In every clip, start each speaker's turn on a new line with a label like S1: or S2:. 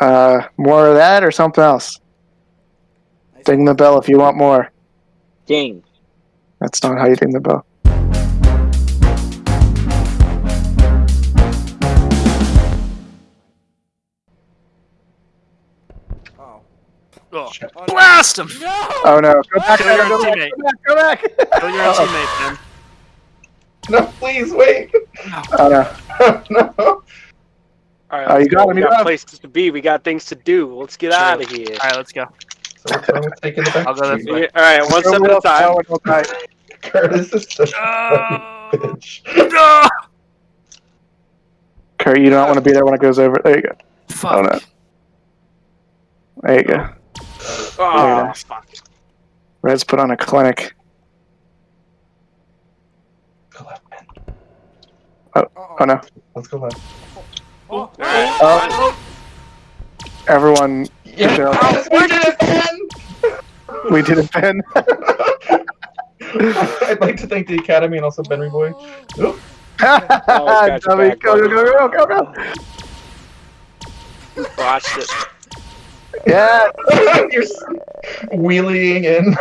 S1: Uh, more of that or something else? Ding the bell if you want more.
S2: Ding.
S1: That's not how you ding the bell.
S3: Oh.
S4: Oh,
S3: Oh, no.
S4: blast him!
S3: No!
S1: Oh no! Go back!
S4: Kill
S1: Go
S4: your
S1: back!
S4: teammate.
S1: Go back! Go back!
S4: Kill your own teammate, man.
S5: No, please wait.
S1: Oh no!
S5: no.
S6: All right,
S1: Oh, you
S6: let's
S1: got
S6: go.
S1: him,
S6: We got
S1: got him.
S6: places to be. We got things to do. Let's get
S4: True.
S6: out of here.
S4: All right, let's go.
S5: So what's wrong with taking
S4: I'll go this way.
S6: All right, one step at a time.
S1: Oh, okay.
S5: Curtis is such a
S4: Oh.
S5: bitch.
S4: No!
S1: Kurt, you don't want to be there when it goes over. There you go.
S4: Fuck.
S1: Oh no! There you go.
S6: Oh,
S1: Yeah.
S6: fuck.
S1: Red's put on a clinic.
S5: Go left, man.
S3: Uh-oh.
S1: Oh no!
S5: Let's go left.
S3: Oh,
S1: Oh. Everyone,
S5: Yeah,
S1: Sure.
S5: We did it, man!
S1: we did a pin.
S5: I'd like to thank the Academy and also Benry Boy. Oop.
S6: got
S1: Dummy,
S6: back,
S1: go, go, go, go, go, go!
S6: Watched it.
S1: Yeah!
S5: You're wheeling in.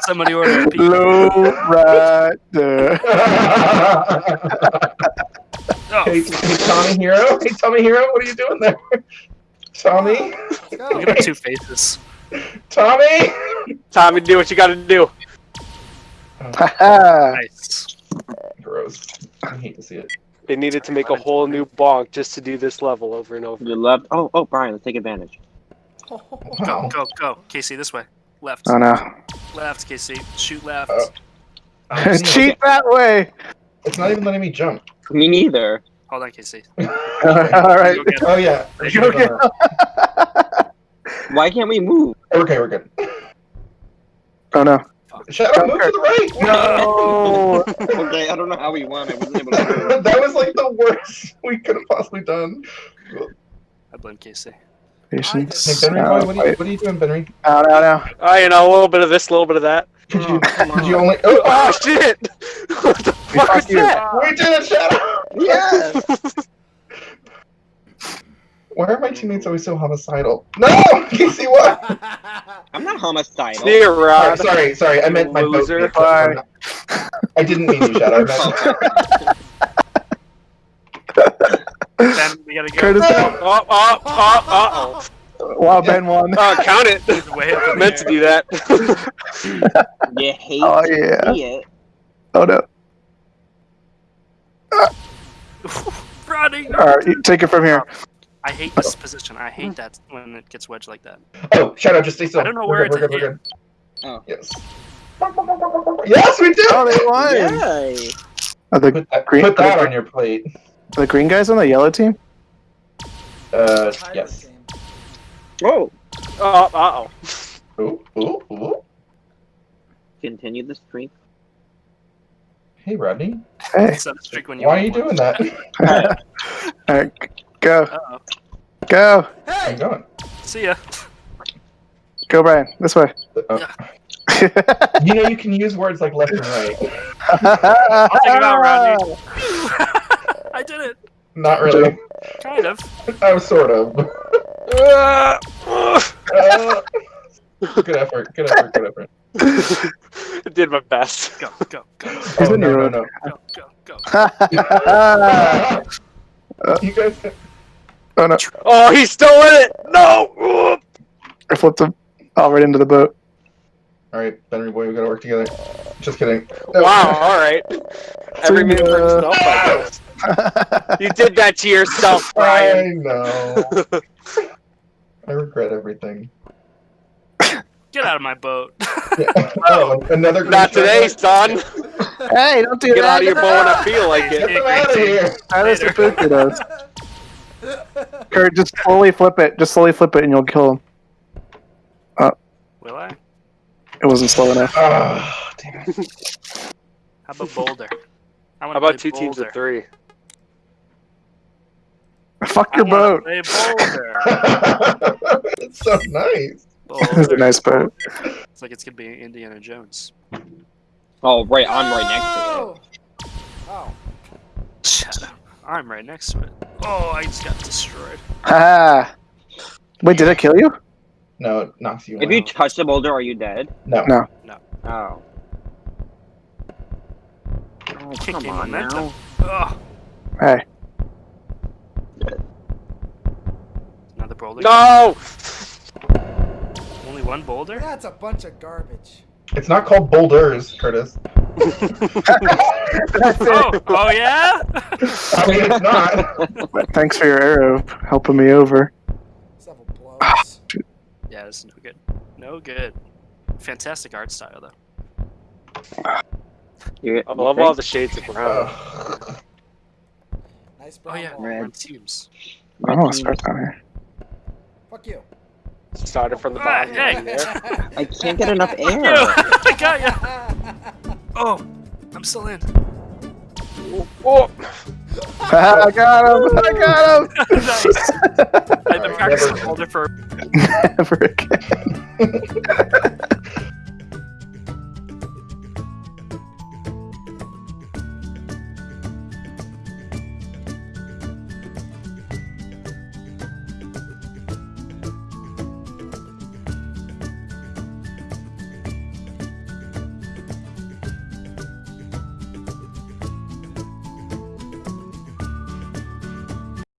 S4: Somebody order a pizza.
S1: Low rider.
S5: Hey, hey, Tommy Hero. Hey, Tommy Hero, what are you doing there? Tommy?
S3: Let's go.
S4: look at our two faces.
S5: Tommy?
S6: Tommy, do what you got to do.
S1: Haha.
S4: Nice.
S5: Gross. I hate to see it.
S6: They needed to make a whole new bonk just to do this level over and over.
S2: You left. Oh, oh, Brian, let's take advantage.
S4: Go,
S5: Wow.
S4: go, go. Casey, this way. Left.
S1: oh no.
S4: Left, Casey. Shoot left.
S5: Uh,
S1: Cheat that way!
S5: It's not even letting me jump.
S2: Me neither.
S4: Hold on, Casey.
S1: Alright.
S4: Go get it.
S5: Oh, yeah. We should have
S1: Okay.
S2: Why can't we move?
S5: Okay, we're good.
S1: Oh no.
S5: Shadow, move to the right!
S1: No!
S2: okay, I don't know how we won. I wasn't able to
S5: that was like the worst we could have possibly done.
S4: I blame Casey.
S5: Hey, Benry
S1: Ow,
S5: boy, what are, you, what are you doing, Benry?
S1: ow, ow, ow.
S6: Oh, you know, a little bit of this, a little bit of that.
S5: Could you,
S4: Oh, come
S5: could you only? Oh,
S6: Oh, shit! What the fuck
S1: fuck
S6: was
S1: you.
S6: that?
S5: we did it, Shadow!
S2: Yes.
S5: Why are my teammates always so homicidal? No, Casey, what?
S2: I'm not homicidal.
S6: See you,
S5: Sorry,
S6: Rod.
S5: sorry, sorry. I meant my boat.
S6: Loser.
S5: mix. I'm not- I didn't mean you, Shadow. I meant
S4: Ben, we gotta go.
S1: Curtis,
S6: Oh, oh, oh, oh,
S1: wow, Ben won.
S6: oh. Uh, count it.
S4: He's way up in the
S6: Meant to do that.
S2: You hate
S1: Oh
S2: to
S1: yeah.
S2: see it.
S1: Oh no.
S4: Running.
S1: Alright, you take it from here.
S4: I hate this position. I hate that when it gets wedged like that.
S5: Oh, Shadow, just stay still.
S4: I don't know
S5: We're
S4: where
S5: good,
S4: it's
S5: we're good, we're
S2: Oh.
S5: Yes. Yes, we did.
S1: Oh, they won.
S2: Yay.
S1: Are the
S5: Put that,
S1: Green-
S5: put that on your plate.
S1: the green guys on the yellow team?
S5: Uh, yes.
S2: Whoa.
S6: Oh, uh oh.
S5: Ooh, ooh, ooh.
S2: Continue the streak.
S5: Hey, Rodney.
S1: Hey.
S4: Set a streak when you
S5: Why are you
S4: one.
S5: doing that?
S1: Alright, go,
S4: Uh-oh.
S1: go,
S5: I'm going.
S4: See ya.
S1: go, Brian. This way.
S5: Uh, you know, you can use words like left and right.
S4: I'll take it out, Rodney. I did it.
S5: Not really.
S4: Kind of.
S5: I was sort of.
S6: Uh,
S5: Uh, good effort. Good effort. Good effort.
S6: I did my best.
S4: Go, go, go,
S1: He's
S5: Oh,
S1: in
S5: no,
S1: your
S5: no,
S1: room.
S5: no.
S4: go, go, go.
S5: you guys.
S1: oh no,
S6: Oh, he's still in it. No.
S1: I flipped him all right into the boat.
S5: All right, Benry boy, we gotta work together. Just kidding. No.
S6: Wow. All right. Every
S1: See
S6: man for himself. I guess. You did that to yourself, Brian.
S5: I
S6: Brian.
S5: know. I regret everything.
S4: Get out of my boat.
S5: Oh, another green
S6: Not today,
S5: shirt.
S6: son.
S1: hey, don't do
S6: Get
S1: that.
S6: out of your boat when I feel like
S5: Get
S6: it.
S5: them out of here.
S1: That is what Pookie does. Kurt, just slowly flip it. Just slowly flip it and you'll kill him.
S4: Will I?
S1: It wasn't slow enough.
S5: Ah, damn it.
S4: How about Boulder? I
S6: How
S4: wanna
S6: about
S4: play
S6: two teams of three?
S1: Fuck your
S4: wanna
S1: boat.
S4: Play Boulder.
S5: it's so nice.
S1: It's a nice boat.
S4: It's like it's gonna be Indiana Jones.
S2: Oh, right. I'm right next to it.
S3: Oh! Oh.
S4: Shut up. I'm right next to it. Oh, I just got destroyed.
S1: Ah. Wait, did it kill you?
S5: No, it knocks you
S2: If you
S5: out.
S2: touch the boulder, are you dead?
S5: no.
S1: No. No.
S2: Oh. Oh,
S4: Kick
S2: come
S4: in
S2: on
S4: momentum.
S2: now.
S4: Oh,
S1: Hey.
S4: another boulder.
S6: No!
S4: Only one boulder?
S3: That's a bunch of garbage.
S5: It's not called boulders, Curtis.
S4: Oh, oh yeah?
S5: I mean, it's not.
S1: Thanks for your arrow helping me over.
S3: Several blows.
S4: yeah, this is no good. No good. Fantastic art style though.
S2: You,
S6: I love all the shades of brown.
S5: Ugh.
S3: nice
S4: Oh
S3: brown
S4: yeah.
S2: Red.
S4: red teams.
S1: I want to start down here.
S3: Fuck you.
S6: Started from the
S4: Ah,
S6: bottom.
S4: hey.
S2: I can't get enough
S4: Yo,
S2: air.
S4: I got ya. Oh, I'm still in.
S6: Oh,
S1: I got him! I got him!
S4: nice. I've been
S5: Never
S4: practicing
S5: again.
S4: boulder for
S1: Never again.